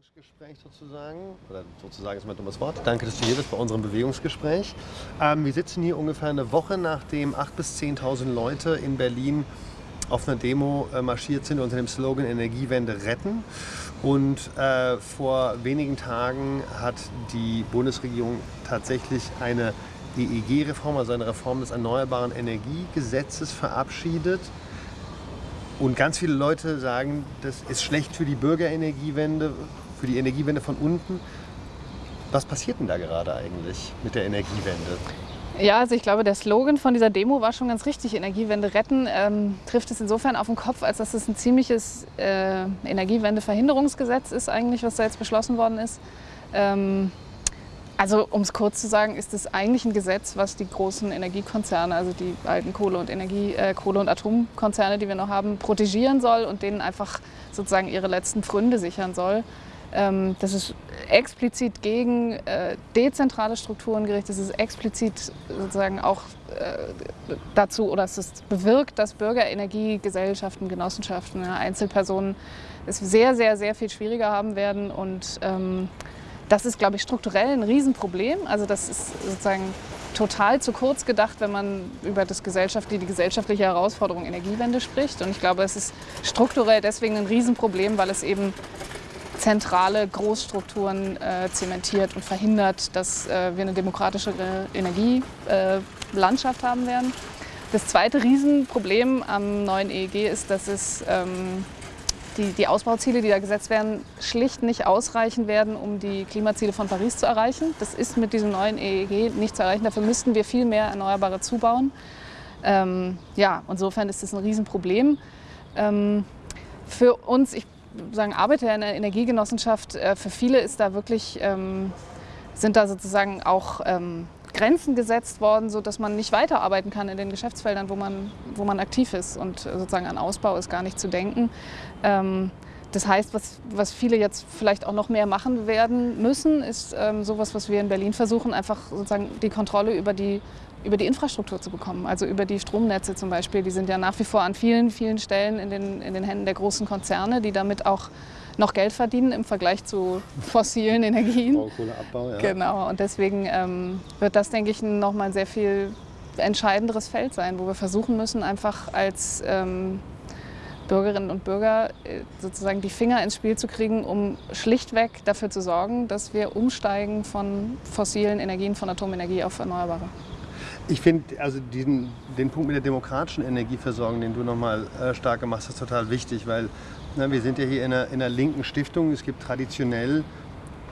Bewegungsgespräch sozusagen, oder sozusagen ist mein dummes Wort. Danke, dass du hier bist bei unserem Bewegungsgespräch. Ähm, wir sitzen hier ungefähr eine Woche, nachdem 8.000 bis 10.000 Leute in Berlin auf einer Demo äh, marschiert sind unter dem Slogan Energiewende retten. Und äh, vor wenigen Tagen hat die Bundesregierung tatsächlich eine EEG-Reform, also eine Reform des Erneuerbaren Energiegesetzes verabschiedet. Und ganz viele Leute sagen, das ist schlecht für die Bürgerenergiewende, für die Energiewende von unten. Was passiert denn da gerade eigentlich mit der Energiewende? Ja, also ich glaube, der Slogan von dieser Demo war schon ganz richtig. Energiewende retten ähm, trifft es insofern auf den Kopf, als dass es ein ziemliches äh, Energiewendeverhinderungsgesetz ist eigentlich, was da jetzt beschlossen worden ist. Ähm, also um es kurz zu sagen, ist es eigentlich ein Gesetz, was die großen Energiekonzerne, also die alten Kohle- und Energie, äh, Kohle- und Atomkonzerne, die wir noch haben, protegieren soll und denen einfach sozusagen ihre letzten Pfründe sichern soll. Ähm, das ist explizit gegen äh, dezentrale Strukturen gerichtet. Das ist explizit sozusagen auch äh, dazu oder es ist bewirkt, dass Bürgerenergie, Gesellschaften, Genossenschaften, Einzelpersonen es sehr, sehr, sehr viel schwieriger haben werden. Und ähm, das ist, glaube ich, strukturell ein Riesenproblem. Also das ist sozusagen total zu kurz gedacht, wenn man über das gesellschaftliche, die gesellschaftliche Herausforderung Energiewende spricht. Und ich glaube, es ist strukturell deswegen ein Riesenproblem, weil es eben zentrale Großstrukturen äh, zementiert und verhindert, dass äh, wir eine demokratischere Energielandschaft äh, haben werden. Das zweite Riesenproblem am neuen EEG ist, dass es ähm, die, die Ausbauziele, die da gesetzt werden, schlicht nicht ausreichen werden, um die Klimaziele von Paris zu erreichen. Das ist mit diesem neuen EEG nicht zu erreichen. Dafür müssten wir viel mehr Erneuerbare zubauen. Ähm, ja, insofern ist das ein Riesenproblem. Ähm, für uns, ich sagen, arbeite in einer Energiegenossenschaft, äh, für viele ist da wirklich, ähm, sind da sozusagen auch ähm, Grenzen gesetzt worden, sodass man nicht weiterarbeiten kann in den Geschäftsfeldern, wo man, wo man aktiv ist. Und sozusagen an Ausbau ist gar nicht zu denken. Ähm, das heißt, was, was viele jetzt vielleicht auch noch mehr machen werden müssen, ist ähm, sowas, was wir in Berlin versuchen, einfach sozusagen die Kontrolle über die, über die Infrastruktur zu bekommen. Also über die Stromnetze zum Beispiel. Die sind ja nach wie vor an vielen, vielen Stellen in den, in den Händen der großen Konzerne, die damit auch noch Geld verdienen im Vergleich zu fossilen Energien. Braunkohleabbau, ja. Genau, und deswegen ähm, wird das, denke ich, nochmal ein sehr viel entscheidenderes Feld sein, wo wir versuchen müssen, einfach als ähm, Bürgerinnen und Bürger äh, sozusagen die Finger ins Spiel zu kriegen, um schlichtweg dafür zu sorgen, dass wir umsteigen von fossilen Energien, von Atomenergie auf Erneuerbare. Ich finde also diesen, den Punkt mit der demokratischen Energieversorgung, den du nochmal äh, stark gemacht hast, total wichtig, weil na, wir sind ja hier in einer, in einer linken Stiftung. Es gibt traditionell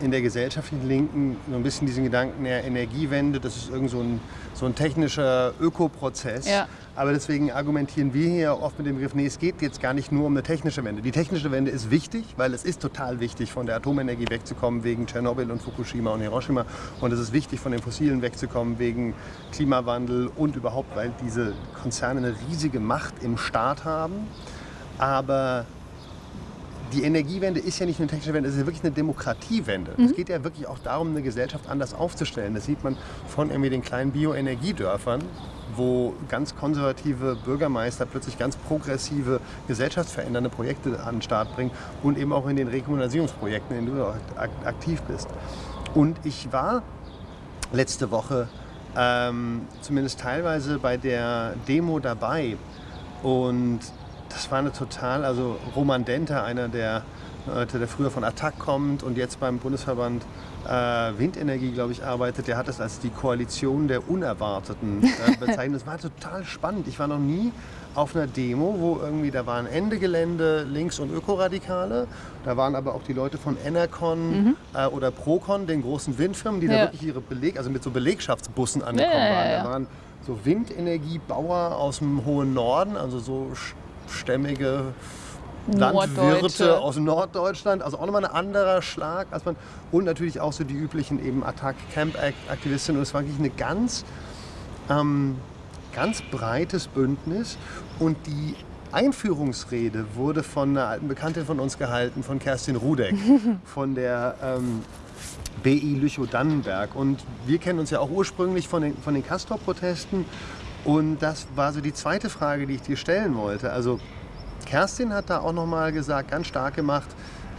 in der gesellschaftlichen Linken so ein bisschen diesen Gedanken der Energiewende, das ist irgend so ein, so ein technischer Ökoprozess. Ja. Aber deswegen argumentieren wir hier oft mit dem Begriff, nee, es geht jetzt gar nicht nur um eine technische Wende. Die technische Wende ist wichtig, weil es ist total wichtig, von der Atomenergie wegzukommen wegen Tschernobyl und Fukushima und Hiroshima. Und es ist wichtig, von den Fossilen wegzukommen wegen Klimawandel und überhaupt, weil diese Konzerne eine riesige Macht im Staat haben. Aber die Energiewende ist ja nicht nur eine technische Wende, es ist ja wirklich eine Demokratiewende. Mhm. Es geht ja wirklich auch darum, eine Gesellschaft anders aufzustellen. Das sieht man von irgendwie den kleinen Bioenergiedörfern, wo ganz konservative Bürgermeister plötzlich ganz progressive, gesellschaftsverändernde Projekte an den Start bringen und eben auch in den Rekommunalisierungsprojekten, in denen du aktiv bist. Und ich war letzte Woche ähm, zumindest teilweise bei der Demo dabei und das war eine total, also Roman Denter, einer der Leute, der früher von Attac kommt und jetzt beim Bundesverband äh, Windenergie, glaube ich, arbeitet, der hat das als die Koalition der Unerwarteten äh, bezeichnet. Das war total spannend. Ich war noch nie auf einer Demo, wo irgendwie, da waren Ende Gelände Links- und Ökoradikale, da waren aber auch die Leute von Enercon mhm. äh, oder Procon, den großen Windfirmen, die ja. da wirklich ihre Beleg, also mit so Belegschaftsbussen angekommen ja, waren. Da waren so Windenergiebauer aus dem hohen Norden, also so stämmige Landwirte aus Norddeutschland, also auch nochmal ein anderer Schlag als man und natürlich auch so die üblichen eben Attack Camp Aktivistinnen und es war wirklich eine ganz ähm, ganz breites Bündnis. Und die Einführungsrede wurde von einer alten Bekanntin von uns gehalten, von Kerstin Rudeck, von der ähm, BI Lüchow-Dannenberg. Und wir kennen uns ja auch ursprünglich von den, von den Castor-Protesten und das war so die zweite Frage, die ich dir stellen wollte. Also Kerstin hat da auch nochmal gesagt, ganz stark gemacht,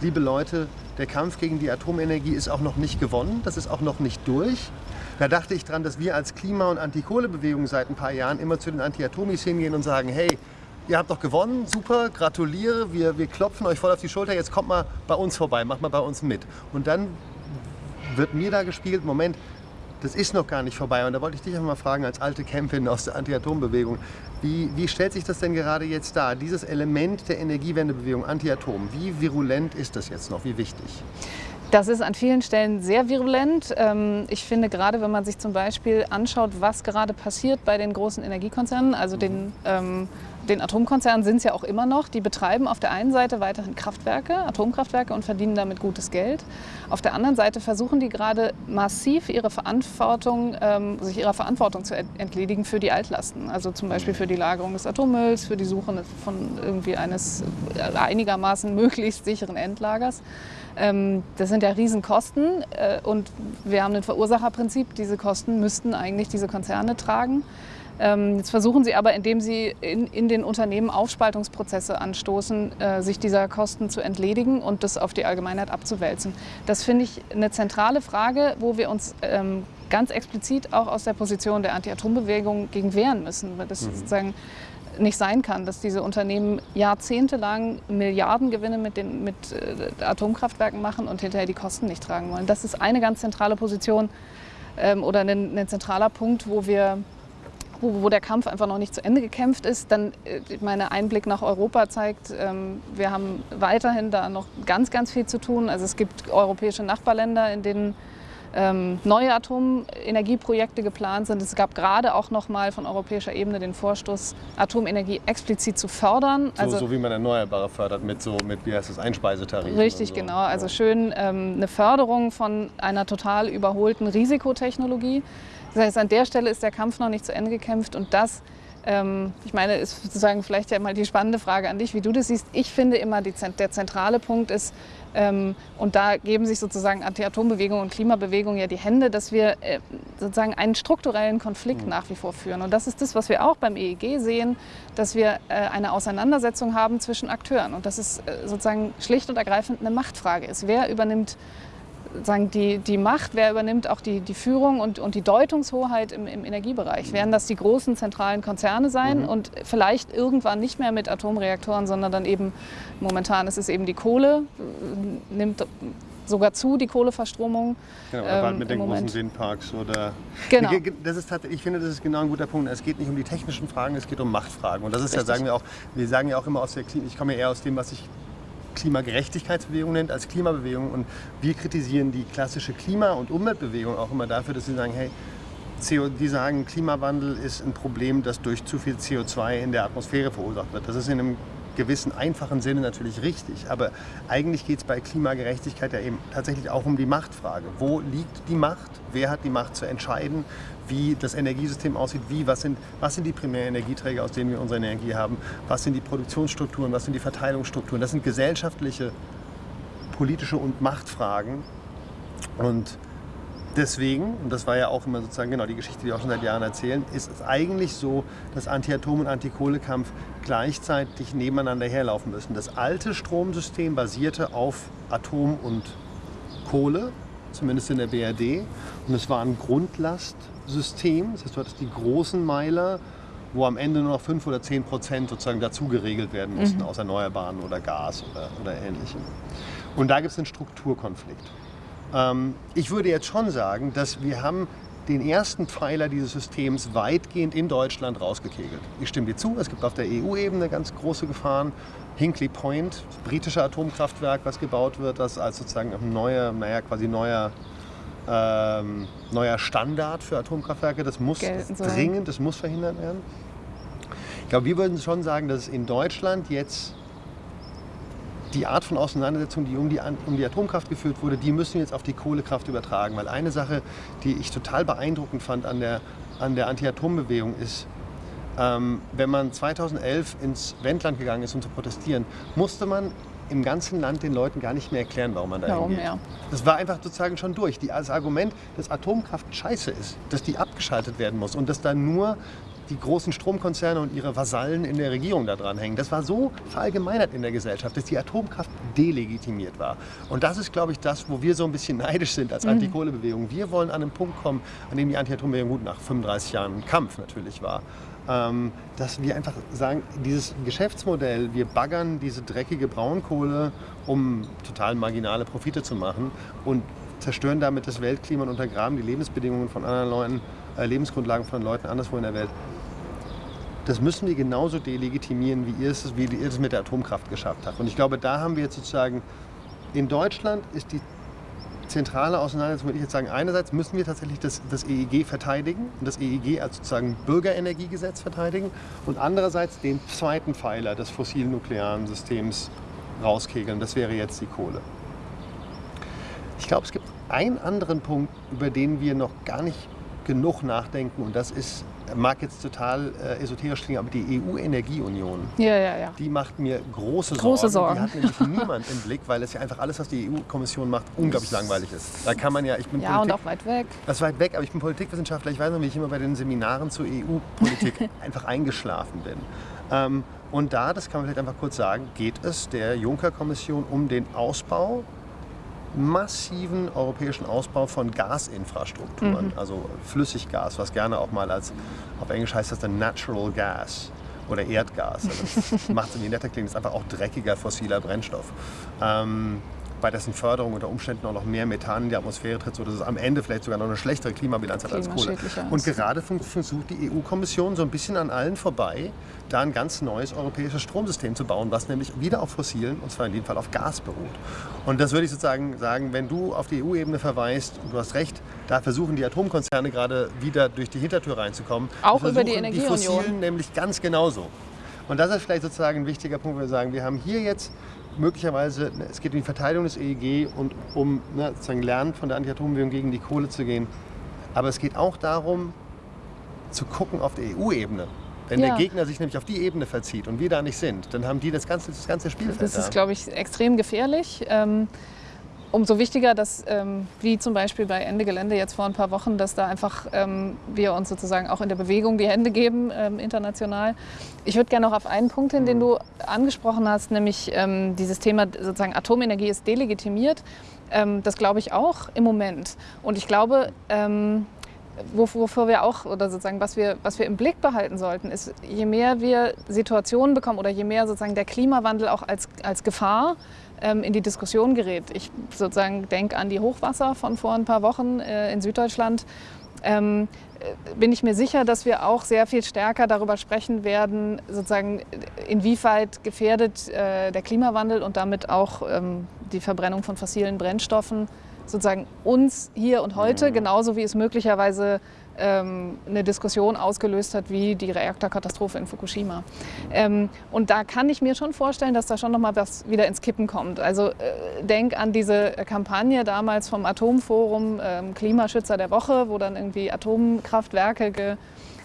liebe Leute, der Kampf gegen die Atomenergie ist auch noch nicht gewonnen, das ist auch noch nicht durch. Da dachte ich dran, dass wir als Klima- und Antikohlebewegung seit ein paar Jahren immer zu den Anti-Atomis hingehen und sagen, hey, ihr habt doch gewonnen, super, gratuliere, wir, wir klopfen euch voll auf die Schulter, jetzt kommt mal bei uns vorbei, macht mal bei uns mit. Und dann wird mir da gespielt, Moment, das ist noch gar nicht vorbei. Und da wollte ich dich einfach mal fragen, als alte Campin aus der Anti-Atom-Bewegung, wie, wie stellt sich das denn gerade jetzt dar? Dieses Element der Energiewendebewegung, Anti-Atom, wie virulent ist das jetzt noch? Wie wichtig? Das ist an vielen Stellen sehr virulent. Ähm, ich finde gerade, wenn man sich zum Beispiel anschaut, was gerade passiert bei den großen Energiekonzernen, also den ähm, den Atomkonzernen sind es ja auch immer noch. Die betreiben auf der einen Seite weiterhin Kraftwerke, Atomkraftwerke und verdienen damit gutes Geld. Auf der anderen Seite versuchen die gerade massiv ihre Verantwortung, ähm, sich ihrer Verantwortung zu entledigen für die Altlasten. Also zum Beispiel für die Lagerung des Atommülls, für die Suche von irgendwie eines einigermaßen möglichst sicheren Endlagers. Ähm, das sind ja Riesenkosten äh, und wir haben ein Verursacherprinzip. Diese Kosten müssten eigentlich diese Konzerne tragen. Ähm, jetzt versuchen sie aber, indem sie in, in den Unternehmen Aufspaltungsprozesse anstoßen, äh, sich dieser Kosten zu entledigen und das auf die Allgemeinheit abzuwälzen. Das finde ich eine zentrale Frage, wo wir uns ähm, ganz explizit auch aus der Position der Anti-Atom-Bewegung gegen wehren müssen, weil das mhm. sozusagen nicht sein kann, dass diese Unternehmen jahrzehntelang Milliardengewinne mit, den, mit äh, Atomkraftwerken machen und hinterher die Kosten nicht tragen wollen. Das ist eine ganz zentrale Position ähm, oder ein, ein zentraler Punkt, wo wir wo, wo, der Kampf einfach noch nicht zu Ende gekämpft ist. Dann, äh, mein Einblick nach Europa zeigt, ähm, wir haben weiterhin da noch ganz, ganz viel zu tun. Also es gibt europäische Nachbarländer, in denen ähm, neue Atomenergieprojekte geplant sind. Es gab gerade auch noch mal von europäischer Ebene den Vorstoß, Atomenergie explizit zu fördern. So, also, so wie man Erneuerbare fördert mit so mit wie heißt das Einspeisetarif. Richtig, so. genau. Also schön ähm, eine Förderung von einer total überholten Risikotechnologie. Das heißt, an der Stelle ist der Kampf noch nicht zu Ende gekämpft und das, ähm, ich meine, ist sozusagen vielleicht ja mal die spannende Frage an dich, wie du das siehst. Ich finde immer, die, der zentrale Punkt ist, ähm, und da geben sich sozusagen Anti-Atom-Bewegung und Klimabewegung ja die Hände, dass wir äh, sozusagen einen strukturellen Konflikt mhm. nach wie vor führen. Und das ist das, was wir auch beim EEG sehen, dass wir äh, eine Auseinandersetzung haben zwischen Akteuren. Und dass es äh, sozusagen schlicht und ergreifend eine Machtfrage ist. Wer übernimmt sagen, die, die Macht, wer übernimmt auch die, die Führung und, und die Deutungshoheit im, im Energiebereich? Werden das die großen zentralen Konzerne sein mhm. und vielleicht irgendwann nicht mehr mit Atomreaktoren, sondern dann eben, momentan ist es eben die Kohle, nimmt sogar zu, die Kohleverstromung. Genau, oder ähm, mit den Moment. großen Windparks oder. Genau. Das ist ich finde, das ist genau ein guter Punkt. Es geht nicht um die technischen Fragen, es geht um Machtfragen. Und das ist Richtig. ja, sagen wir auch, wir sagen ja auch immer aus der Klinik, ich komme ja eher aus dem, was ich Klimagerechtigkeitsbewegung nennt, als Klimabewegung. Und wir kritisieren die klassische Klima- und Umweltbewegung auch immer dafür, dass sie sagen, hey, CO, die sagen, Klimawandel ist ein Problem, das durch zu viel CO2 in der Atmosphäre verursacht wird. Das ist in einem gewissen einfachen Sinne natürlich richtig. Aber eigentlich geht es bei Klimagerechtigkeit ja eben tatsächlich auch um die Machtfrage. Wo liegt die Macht? Wer hat die Macht zu entscheiden? wie das Energiesystem aussieht, wie, was sind, was sind die Primärenergieträger, aus denen wir unsere Energie haben, was sind die Produktionsstrukturen, was sind die Verteilungsstrukturen. Das sind gesellschaftliche, politische und Machtfragen. Und deswegen, und das war ja auch immer sozusagen genau die Geschichte, die wir auch schon seit Jahren erzählen, ist es eigentlich so, dass Anti-Atom- und Anti-Kohle-Kampf gleichzeitig nebeneinander herlaufen müssen. Das alte Stromsystem basierte auf Atom und Kohle, zumindest in der BRD. Und es war ein Grundlastsystem. Das heißt, du hattest die großen Meiler, wo am Ende nur noch 5 oder 10 Prozent sozusagen dazu geregelt werden mussten mhm. aus Erneuerbaren oder Gas oder, oder ähnlichem. Und da gibt es einen Strukturkonflikt. Ähm, ich würde jetzt schon sagen, dass wir haben den ersten Pfeiler dieses Systems weitgehend in Deutschland rausgekegelt. Ich stimme dir zu, es gibt auf der EU-Ebene ganz große Gefahren. Hinkley Point, das britische Atomkraftwerk, was gebaut wird, das als sozusagen ein neuer, naja, quasi neuer, ähm, neuer Standard für Atomkraftwerke, das muss dringend, das muss verhindert werden. Ich glaube, wir würden schon sagen, dass es in Deutschland jetzt die Art von Auseinandersetzung, die um die, um die Atomkraft geführt wurde, die müssen wir jetzt auf die Kohlekraft übertragen. Weil eine Sache, die ich total beeindruckend fand an der, an der Anti-Atom-Bewegung ist, ähm, wenn man 2011 ins Wendland gegangen ist, um zu protestieren, musste man im ganzen Land den Leuten gar nicht mehr erklären, warum man da hingeht. Ja. Das war einfach sozusagen schon durch. Die, das Argument, dass Atomkraft scheiße ist, dass die abgeschaltet werden muss und dass da nur die großen Stromkonzerne und ihre Vasallen in der Regierung da dran hängen. Das war so verallgemeinert in der Gesellschaft, dass die Atomkraft delegitimiert war. Und das ist, glaube ich, das, wo wir so ein bisschen neidisch sind als Antikohlebewegung. Wir wollen an einen Punkt kommen, an dem die Anti-Atom-Bewegung gut nach 35 Jahren Kampf natürlich war. Ähm, dass wir einfach sagen, dieses Geschäftsmodell, wir baggern diese dreckige Braunkohle, um total marginale Profite zu machen und zerstören damit das Weltklima und untergraben die Lebensbedingungen von anderen Leuten, Lebensgrundlagen von Leuten anderswo in der Welt. Das müssen wir genauso delegitimieren, wie ihr es, wie ihr es mit der Atomkraft geschafft habt. Und ich glaube, da haben wir jetzt sozusagen, in Deutschland ist die zentrale Auseinandersetzung, würde ich jetzt sagen, einerseits müssen wir tatsächlich das, das EEG verteidigen und das EEG als sozusagen Bürgerenergiegesetz verteidigen und andererseits den zweiten Pfeiler des fossil-nuklearen Systems rauskegeln. Das wäre jetzt die Kohle. Ich glaube, es gibt einen anderen Punkt, über den wir noch gar nicht genug nachdenken und das ist, mag jetzt total äh, esoterisch klingen, aber die EU-Energieunion, Ja, ja, ja. die macht mir große Sorgen. Große Sorgen. Die hat nämlich niemand im Blick, weil es ja einfach alles, was die EU-Kommission macht, unglaublich langweilig ist. Da kann man ja, ich bin Ja, und Politik, auch weit weg. das ist weit weg, aber ich bin Politikwissenschaftler. Ich weiß noch, wie ich immer bei den Seminaren zur EU-Politik einfach eingeschlafen bin. Ähm, und da, das kann man vielleicht einfach kurz sagen, geht es der Juncker-Kommission um den Ausbau, massiven europäischen Ausbau von Gasinfrastrukturen, also Flüssiggas, was gerne auch mal als, auf Englisch heißt das dann Natural Gas oder Erdgas. Also das macht es irgendwie netter klingen, ist einfach auch dreckiger fossiler Brennstoff. Ähm, bei dessen Förderung unter Umständen auch noch mehr Methan in die Atmosphäre tritt, sodass es am Ende vielleicht sogar noch eine schlechtere Klimabilanz hat als Kohle. Und gerade versucht die EU-Kommission so ein bisschen an allen vorbei, da ein ganz neues europäisches Stromsystem zu bauen, was nämlich wieder auf fossilen, und zwar in dem Fall auf Gas beruht. Und das würde ich sozusagen sagen, wenn du auf die EU-Ebene verweist, und du hast recht, da versuchen die Atomkonzerne gerade wieder durch die Hintertür reinzukommen. Auch über die Energieunion. Die fossilen nämlich ganz genauso. Und das ist vielleicht sozusagen ein wichtiger Punkt, wo wir sagen, wir haben hier jetzt möglicherweise, ne, es geht um die Verteidigung des EEG und um ne, sozusagen Lernen von der Anti-Atom-Bewegung gegen die Kohle zu gehen. Aber es geht auch darum, zu gucken auf der EU-Ebene. Wenn Ja. der Gegner sich nämlich auf die Ebene verzieht und wir da nicht sind, dann haben die das ganze, das ganze Spielfeld Das da. ist, glaube ich, extrem gefährlich. Ähm, umso wichtiger, dass, ähm, wie zum Beispiel bei Ende Gelände jetzt vor ein paar Wochen, dass da einfach ähm, wir uns sozusagen auch in der Bewegung die Hände geben, ähm, international. Ich würde gerne noch auf einen Punkt hin, den du angesprochen hast, nämlich ähm, dieses Thema sozusagen Atomenergie ist delegitimiert. Ähm, das glaube ich auch im Moment. Und ich glaube, ähm, wofür wir auch, oder sozusagen, was wir, was wir im Blick behalten sollten, ist, je mehr wir Situationen bekommen oder je mehr sozusagen der Klimawandel auch als, als Gefahr ähm, in die Diskussion gerät. Ich sozusagen denke an die Hochwasser von vor ein paar Wochen äh, in Süddeutschland. Ähm, äh, bin ich mir sicher, dass wir auch sehr viel stärker darüber sprechen werden, sozusagen inwieweit gefährdet äh, der Klimawandel und damit auch ähm, die Verbrennung von fossilen Brennstoffen sozusagen uns hier und heute, genauso wie es möglicherweise ähm, eine Diskussion ausgelöst hat, wie die Reaktorkatastrophe in Fukushima. Ähm, und da kann ich mir schon vorstellen, dass da schon noch mal was wieder ins Kippen kommt. Also äh, denk an diese Kampagne damals vom Atomforum ähm, Klimaschützer der Woche, wo dann irgendwie Atomkraftwerke ge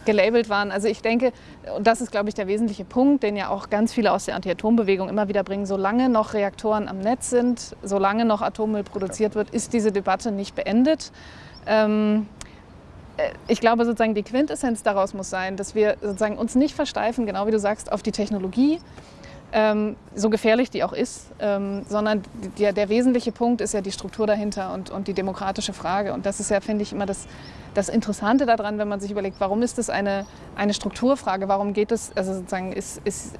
gelabelt waren. Also ich denke, und das ist, glaube ich, der wesentliche Punkt, den ja auch ganz viele aus der Anti-Atom-Bewegung immer wieder bringen, solange noch Reaktoren am Netz sind, solange noch Atommüll produziert wird, ist diese Debatte nicht beendet. Ähm, äh, ich glaube sozusagen, die Quintessenz daraus muss sein, dass wir sozusagen uns nicht versteifen, genau wie du sagst, auf die Technologie, ähm, so gefährlich die auch ist, ähm, sondern der, der wesentliche Punkt ist ja die Struktur dahinter und, und die demokratische Frage. Und das ist ja, finde ich, immer das, das Interessante daran, wenn man sich überlegt, warum ist das eine, eine Strukturfrage? Warum geht es, also sozusagen ist, ist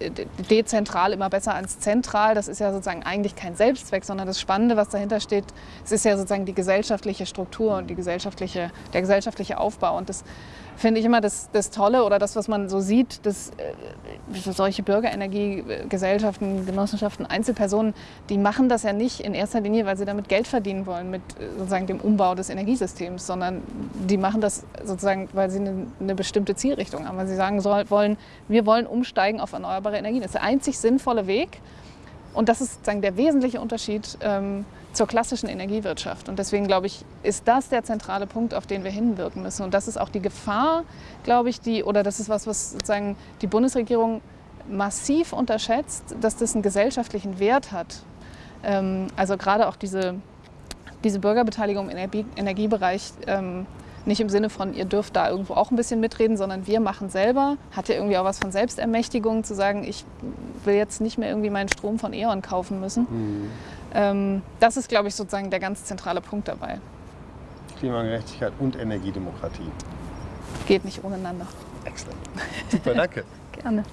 dezentral immer besser als zentral? Das ist ja sozusagen eigentlich kein Selbstzweck, sondern das Spannende, was dahinter steht, es ist ja sozusagen die gesellschaftliche Struktur und die gesellschaftliche, der gesellschaftliche Aufbau. Und das finde ich immer das, das Tolle oder das, was man so sieht, dass äh, solche Bürgerenergiegesellschaften, Genossenschaften, Einzelpersonen, die machen das ja nicht in erster Linie, weil sie damit Geld verdienen wollen mit äh, sozusagen dem Umbau des Energiesystems, sondern die machen das sozusagen, weil sie eine, eine bestimmte Zielrichtung haben, weil sie sagen soll, wollen, wir wollen umsteigen auf erneuerbare Energien. Das ist der einzig sinnvolle Weg und das ist sozusagen der wesentliche Unterschied ähm, zur klassischen Energiewirtschaft. Und deswegen glaube ich, ist das der zentrale Punkt, auf den wir hinwirken müssen. Und das ist auch die Gefahr, glaube ich, die, oder das ist was, was sozusagen die Bundesregierung massiv unterschätzt, dass das einen gesellschaftlichen Wert hat. Ähm, also gerade auch diese, diese Bürgerbeteiligung im Energie, Energiebereich, ähm, Nicht im Sinne von, ihr dürft da irgendwo auch ein bisschen mitreden, sondern wir machen selber. Hat ja irgendwie auch was von Selbstermächtigung, zu sagen, ich will jetzt nicht mehr irgendwie meinen Strom von E.ON kaufen müssen. Mhm. Ähm, das ist, glaube ich, sozusagen der ganz zentrale Punkt dabei. Klimagerechtigkeit und Energiedemokratie. Geht nicht ohneinander. Excellent. Super, danke. Gerne.